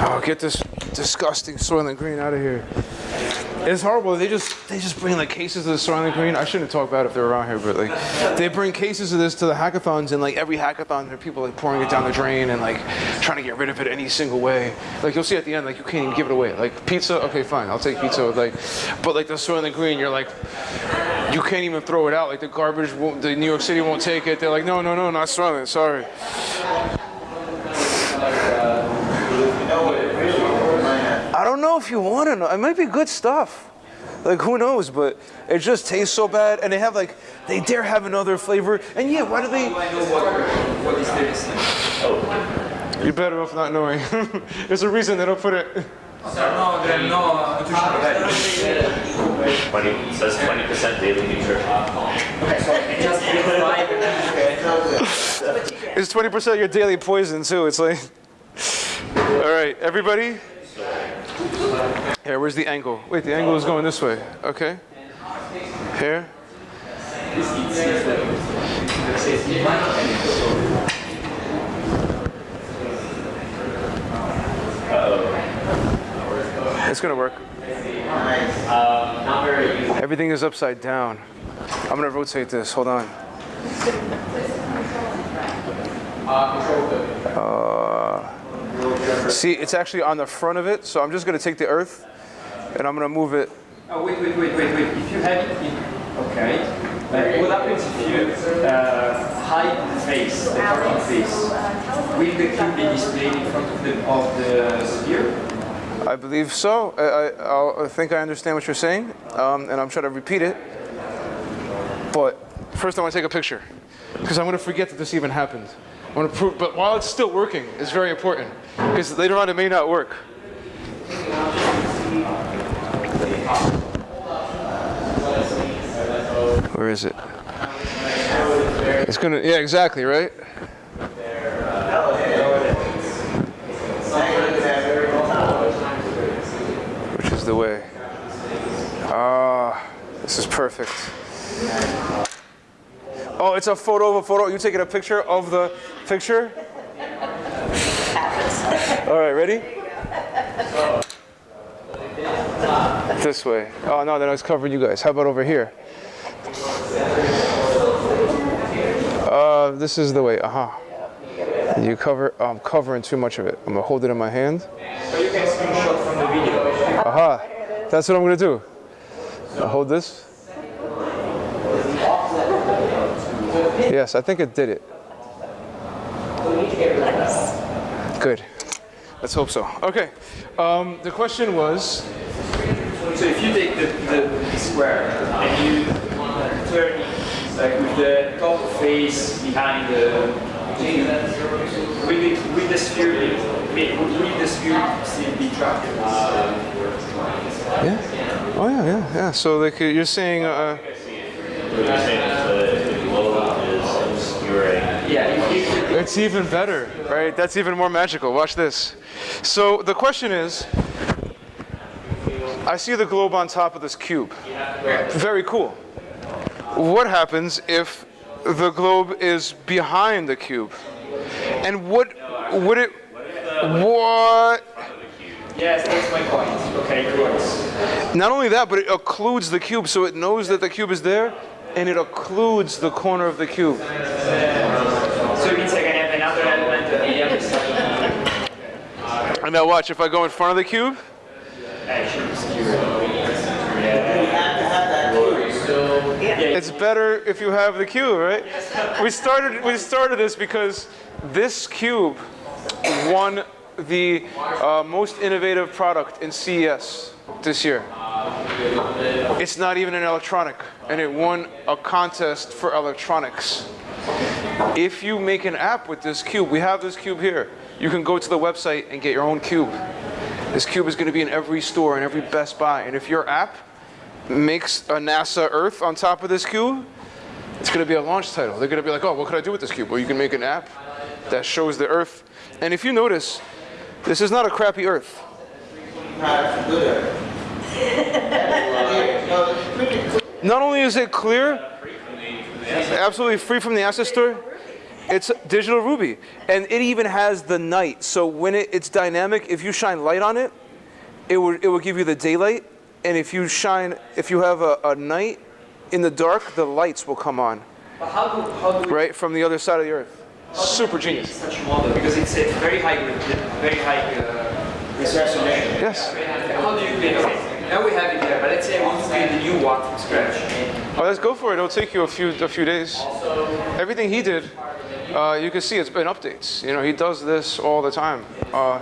Oh, get this disgusting Soylent Green out of here. It's horrible. They just they just bring like cases of the Soylent Green. I shouldn't talk about it if they're around here, but like they bring cases of this to the hackathons, and like every hackathon, there are people like pouring it down the drain and like trying to get rid of it any single way. Like you'll see at the end, like you can't even give it away. Like pizza, okay, fine, I'll take pizza. Like, but like the Soylent Green, you're like you can't even throw it out. Like the garbage, won't, the New York City won't take it. They're like, no, no, no, not Soylent. Sorry. I don't know if you want to know. It might be good stuff. Like who knows? But it just tastes so bad, and they have like they dare have another flavor. And yeah, why do they? What is this? Oh, you're better off not knowing. There's a reason they don't put it. No, there no nutritional ah, values. 20, it says 20% daily nutrition. Just five It's 20% of your daily poison too. It's like, all right, everybody. Here, where's the angle? Wait, the angle is going this way. Okay. Here. It's gonna work. Everything is upside down. I'm gonna rotate this. Hold on. Uh, see, it's actually on the front of it, so I'm just gonna take the earth and I'm gonna move it. Oh, wait, wait, wait, wait, wait. If you have it in, okay. Like, what happens if you uh, hide the face, the target face? Will the cube be displayed in front of the, of the sphere? I believe so. I, I, I think I understand what you're saying, um, and I'm trying to repeat it. But first, I want to take a picture because I'm going to forget that this even happened. I want to prove, but while it's still working, it's very important because later on it may not work. Where is it? It's gonna, yeah, exactly, right? Which is the way. Ah, this is perfect. Oh, it's a photo of a photo. You taking a picture of the picture? All right, ready? This way. Oh no, then I was covering you guys. How about over here? Uh, this is the way. Aha. You cover. I'm covering too much of it. I'm gonna hold it in my hand. Aha. That's what I'm gonna do. I'll hold this. Yes, I think it did it. Good. Let's hope so. Okay. Um, the question was. So if you take the, the, the square and you turn it like with the top face behind the will, it, will the sphere be, will will the sphere still be tracked? Yeah. Oh yeah, yeah, yeah. So like uh, you're saying. Uh, What you're saying is the, the globe is obscuring. Yeah, if you It's even better, right? That's even more magical. Watch this. So the question is, I see the globe on top of this cube. Very cool. What happens if the globe is behind the cube? And what would it what Yes, that's my point. Okay, works. not only that, but it occludes the cube so it knows that the cube is there and it occludes the corner of the cube. So it means I can have another element on the other side. And now watch, if I go in front of the cube, I should obscure It's better if you have the cube, right? We started we started this because this cube won the uh, most innovative product in CES. this year. It's not even an electronic, and it won a contest for electronics. If you make an app with this cube, we have this cube here. You can go to the website and get your own cube. This cube is going to be in every store and every Best Buy. And if your app makes a NASA Earth on top of this cube, it's going to be a launch title. They're going to be like, oh, what could I do with this cube? Well, you can make an app that shows the Earth. And if you notice, this is not a crappy Earth. Not only is it clear, absolutely free from the asset store, it's digital ruby. And it even has the night. So when it, it's dynamic, if you shine light on it, it will, it will give you the daylight. And if you shine, if you have a, a night in the dark, the lights will come on, But how do, how do right, from the other side of the earth. Super genius. such a model? Because it's a very high, grid- very high uh, resolution. Yes. How do you create? Okay, now we have it here, but let's say I want to create a new one from scratch. Oh, let's go for it. It'll take you a few a few days. Everything he did, uh, you can see it's been updates. You know, he does this all the time. Uh,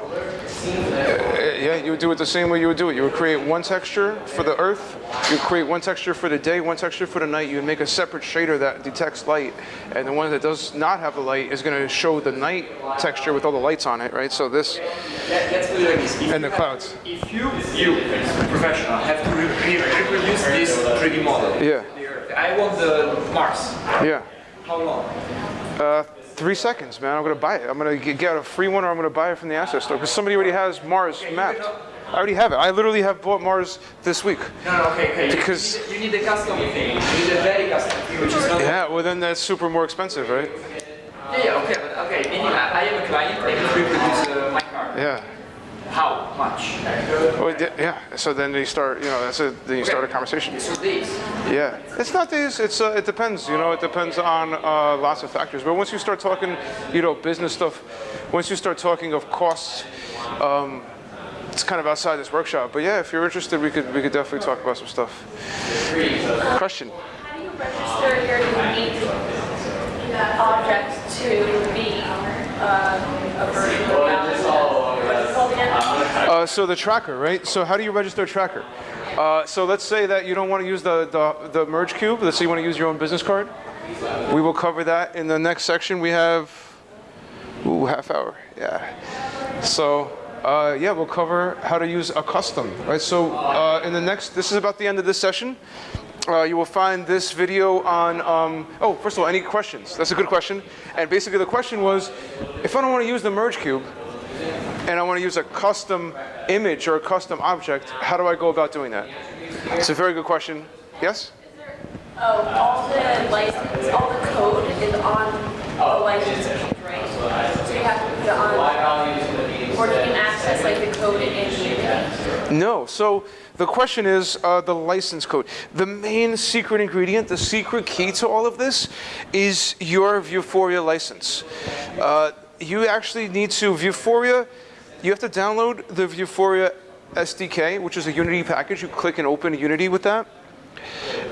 yeah, you would do it the same way you would do it. You would create one texture for the earth. You would create one texture for the day, one texture for the night. You would make a separate shader that detects light, and the one that does not have the light is going to show the night texture with all the lights on it, right? So this Let, let's put it like this. If and the clouds. If you, you, professional, have to re- re- reproduce this 3D model, Yeah. I want the Mars. Yeah. How long? Uh, three seconds, man. I'm gonna buy it. I'm gonna get get a free one, or I'm gonna buy it from the asset store because somebody already has Mars mapped. I already have it. I literally have bought Mars this week. No, no, okay, okay. Because- you, need, a custom thing. You need a very custom thing, which is not. Yeah, well then that's super more expensive, right? Yeah, yeah, okay, okay. Meaning I, I am a client. I can reproduce uh, my car. Yeah. How much? Oh, yeah, yeah. So then they start, you know, that's it. Then you start a conversation. So days. Yeah. It's not these. It's uh, it depends. You know, it depends on uh, lots of factors. But once you start talking, you know, business stuff, once you start talking of costs, um, it's kind of outside this workshop. But yeah, if you're interested, we could we could definitely talk about some stuff. Question. How do you register your unique object to be uh, a version of the, what's it called again? Uh, so the tracker, right? So how do you register a tracker? Uh, so let's say that you don't want to use the, the, the merge cube. Let's say you want to use your own business card. We will cover that in the next section. We have, ooh, half hour. Yeah. So uh, yeah, we'll cover how to use a custom, right? So uh, in the next, this is about the end of this session. Uh, you will find this video on, um, oh, first of all, any questions? That's a good question. And basically the question was, if I don't want to use the merge cube, and I want to use a custom image or a custom object, how do I go about doing that? It's a very good question. Yes? Oh, all the license, all the code is on the license page, right? So you have to put it on, or you can access like the code in Unity. No. So the question is uh, the license code. The main secret ingredient, the secret key to all of this, is your Vuforia license. Uh, you actually need to Vuforia. You have to download the Vuforia SDK, which is a Unity package. You click and open Unity with that.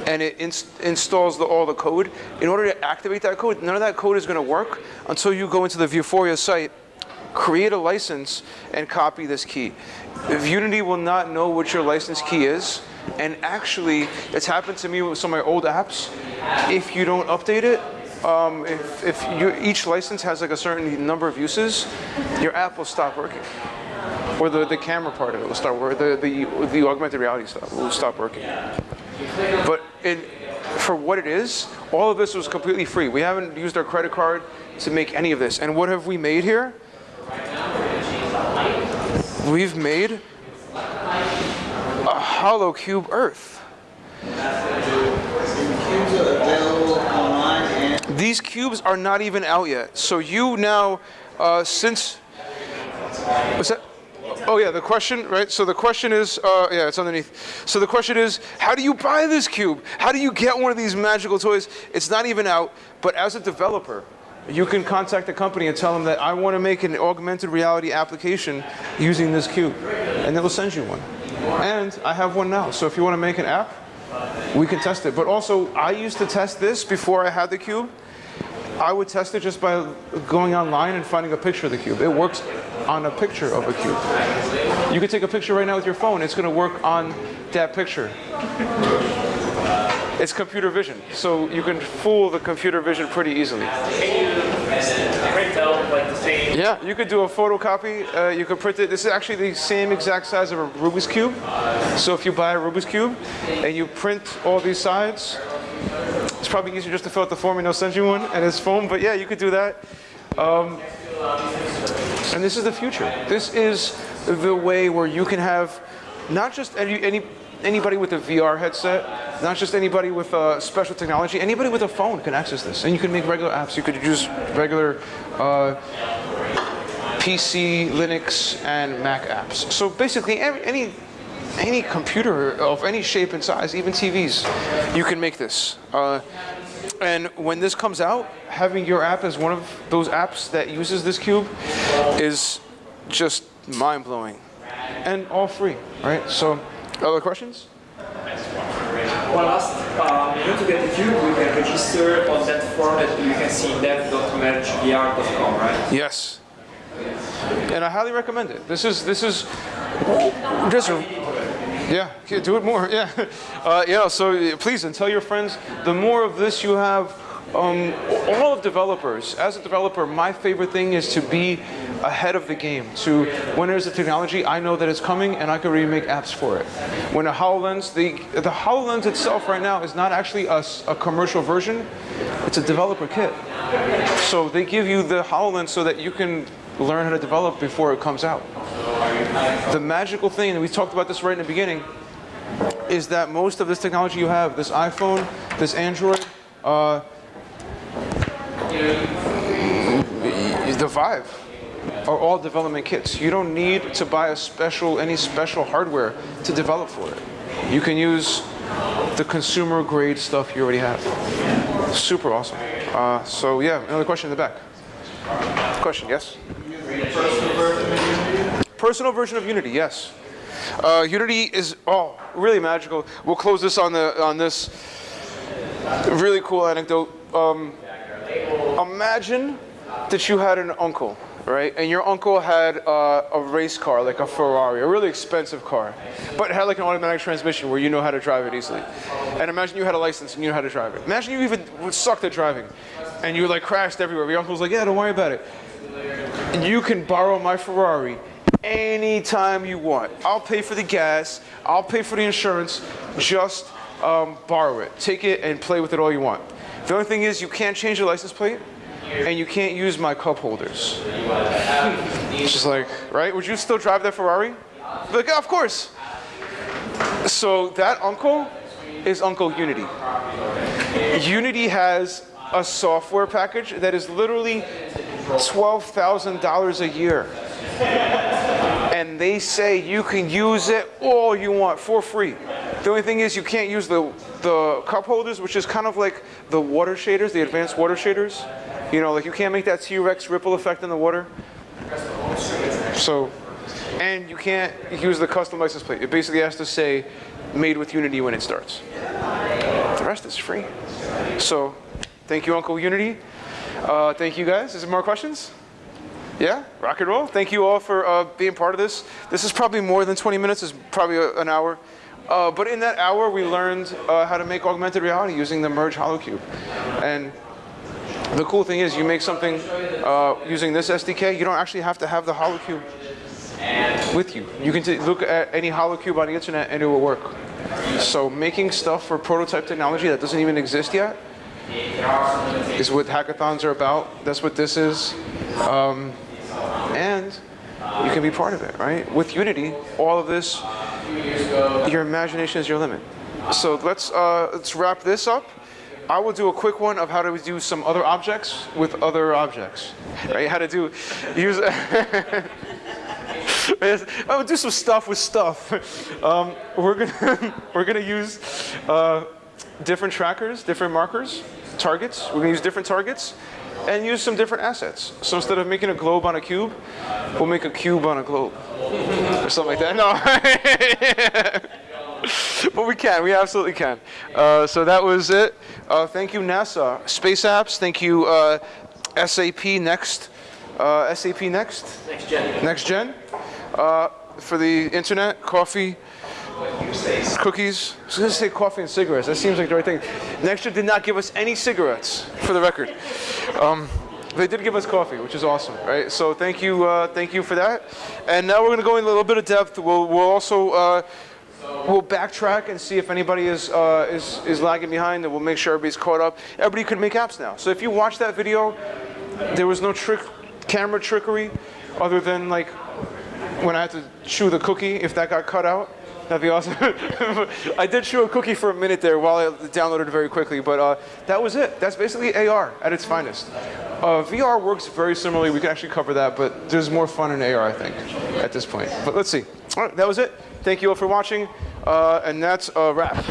and it ins- installs the, all the code. In order to activate that code, none of that code is going to work until you go into the Vuforia site, create a license, and copy this key. If Unity will not know what your license key is, and actually, it's happened to me with some of my old apps. If you don't update it, um, if, if you, each license has like a certain number of uses, your app will stop working or the, the camera part of it will start working, the, the, the augmented reality stuff will stop working. But it, for what it is, all of this was completely free. We haven't used our credit card to make any of this. And what have we made here? We've made a HoloCube Earth. These cubes are not even out yet. So you now, uh, since, what's that? Oh yeah, the question, right? So the question is, uh, yeah, it's underneath. So the question is, how do you buy this cube? How do you get one of these magical toys? It's not even out, but as a developer, you can contact the company and tell them that I want to make an augmented reality application using this cube, and they'll send you one. And I have one now, so if you want to make an app, we can test it. But also, I used to test this before I had the cube. I would test it just by going online and finding a picture of the cube. It works on a picture of a cube. You could take a picture right now with your phone. It's going to work on that picture. It's computer vision, so you can fool the computer vision pretty easily. Print out like the same. Yeah, you could do a photocopy. Uh, you could print it. This is actually the same exact size of a Rubik's cube. So if you buy a Rubik's cube and you print all these sides, it's probably easier just to fill out the form and they'll send you one and it's foam. But yeah, you could do that. Um, and this is the future. This is the way where you can have not just any, any anybody with a VR headset, not just anybody with uh, special technology, anybody with a phone can access this. And you can make regular apps. You could use regular uh, PC, Linux, and Mac apps. So basically, every, any any computer of any shape and size, even TVs, you can make this. Uh, and when this comes out, having your app as one of those apps that uses this cube is just mind-blowing. And all free, right? So, other questions? One last, um, you know, to get a cube, we can register on that form that you can see in dev.mergevr.com, right? Yes. And I highly recommend it. This is this is just yeah, yeah, do it more. Yeah, uh, yeah. So uh, please and tell your friends. The more of this you have, um, all of developers. As a developer, my favorite thing is to be ahead of the game. To when there's a technology, I know that it's coming, and I can already make apps for it. When a Hololens, the the Hololens itself right now is not actually a commercial version. It's a developer kit. So they give you the HoloLens so that you can learn how to develop before it comes out. The magical thing, and we talked about this right in the beginning, is that most of this technology you have, this iPhone, this Android, uh, the Vive, are all development kits. You don't need to buy a special, any special hardware to develop for it. You can use the consumer grade stuff you already have. Super awesome. Uh, so yeah, another question in the back. Question, yes? Personal version of Unity, yes. Uh, Unity is oh really magical. We'll close this on the on this really cool anecdote. Um, imagine that you had an uncle, right? And your uncle had uh, a race car, like a Ferrari, a really expensive car, but had like an automatic transmission where you know how to drive it easily. And imagine you had a license and you know how to drive it. Imagine you even sucked at driving, and you like crashed everywhere. Your uncle's like, yeah, don't worry about it. You can borrow my Ferrari anytime you want. I'll pay for the gas. I'll pay for the insurance. Just um, borrow it. Take it and play with it all you want. The only thing is you can't change the license plate and you can't use my cup holders. It's just like, right? Would you still drive that Ferrari? Like, yeah, of course. So that uncle is Uncle Unity. Unity has a software package that is literally $12,000 a year. And they say you can use it all you want for free. The only thing is you can't use the, the cup holders, which is kind of like the water shaders, the advanced water shaders. You know, like you can't make that T-Rex ripple effect in the water. So, and you can't use the custom license plate. It basically has to say made with Unity when it starts. The rest is free. So, thank you, Uncle Unity. Uh, thank you, guys. Is there more questions? Yeah, rock and roll. Thank you all for uh, being part of this. This is probably more than 20 minutes. It's probably a, an hour. Uh, but in that hour, we learned uh, how to make augmented reality using the Merge HoloCube. And the cool thing is, you make something uh, using this SDK. You don't actually have to have the HoloCube with you. You can look at any HoloCube on the internet, and it will work. So making stuff for prototype technology that doesn't even exist yet is what hackathons are about. That's what this is. Um, and you can be part of it, right? With Unity, all of this, your imagination is your limit. So let's uh, let's wrap this up. I will do a quick one of how to do some other objects with other objects, right? How to do use. I would do some stuff with stuff. Um, we're gonna we're gonna use uh, different trackers, different markers, targets. We're gonna use different targets and use some different assets. So instead of making a globe on a cube, we'll make a cube on a globe or something like that. No. but we can, we absolutely can. Uh, so that was it. Uh, thank you, NASA. Space Apps, thank you, uh, SAP Next. Uh, SAP Next. Next gen. Next Gen. Uh, for the internet, coffee, cookies. I was going to say coffee and cigarettes. That seems like the right thing. Next Gen did not give us any cigarettes, for the record. Um, they did give us coffee, which is awesome, right? So thank you, uh, thank you for that. And now we're going to go in a little bit of depth. We'll, we'll also uh, we'll backtrack and see if anybody is, uh, is is lagging behind, and we'll make sure everybody's caught up. Everybody can make apps now. So if you watch that video, there was no trick, camera trickery, other than like when I had to chew the cookie, if that got cut out, that'd be awesome. I did chew a cookie for a minute there while I downloaded very quickly, but uh, that was it. That's basically AR at its finest. Uh, VR works very similarly. We can actually cover that, but there's more fun in AR, I think, at this point. But let's see. All right, that was it. Thank you all for watching, uh, and that's a wrap.